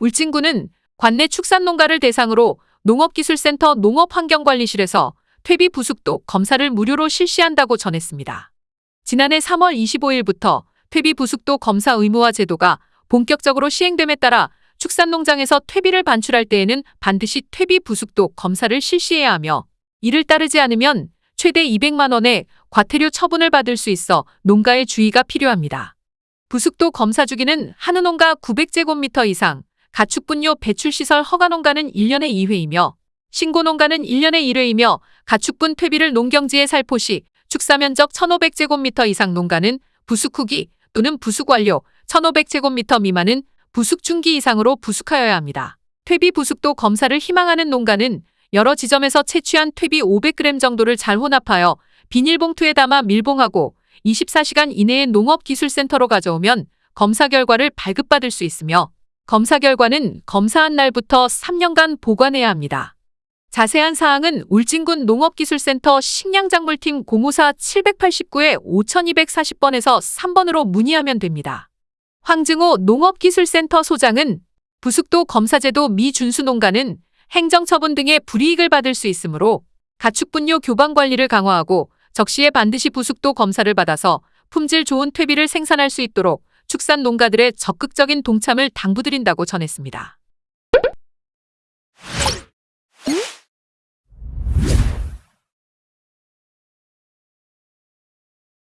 울진군은 관내 축산농가를 대상으로 농업기술센터 농업환경관리실에서 퇴비 부숙도 검사를 무료로 실시한다고 전했습니다. 지난해 3월 25일부터 퇴비 부숙도 검사 의무화 제도가 본격적으로 시행됨에 따라 축산농장에서 퇴비를 반출할 때에는 반드시 퇴비 부숙도 검사를 실시해야 하며 이를 따르지 않으면 최대 200만 원의 과태료 처분을 받을 수 있어 농가의 주의가 필요합니다. 부숙도 검사 주기는 한우 농가 900제곱미터 이상, 가축분뇨 배출시설 허가 농가는 1년에 2회이며 신고 농가는 1년에 1회이며 가축분 퇴비를 농경지에 살포시 축사면적 1500제곱미터 이상 농가는 부숙 후기 또는 부숙 완료 1500제곱미터 미만은 부숙 중기 이상으로 부숙하여야 합니다. 퇴비 부숙도 검사를 희망하는 농가는 여러 지점에서 채취한 퇴비 500g 정도를 잘 혼합하여 비닐봉투에 담아 밀봉하고 24시간 이내에 농업기술센터로 가져오면 검사 결과를 발급받을 수 있으며 검사 결과는 검사한 날부터 3년간 보관해야 합니다. 자세한 사항은 울진군 농업기술센터 식량작물팀 054-789에 5240번에서 3번으로 문의하면 됩니다. 황증호 농업기술센터 소장은 부숙도 검사제도 미준수 농가는 행정처분 등의 불이익을 받을 수 있으므로 가축분뇨 교방 관리를 강화하고 적시에 반드시 부숙도 검사를 받아서 품질 좋은 퇴비를 생산할 수 있도록 축산 농가들의 적극적인 동참을 당부드린다고 전했습니다.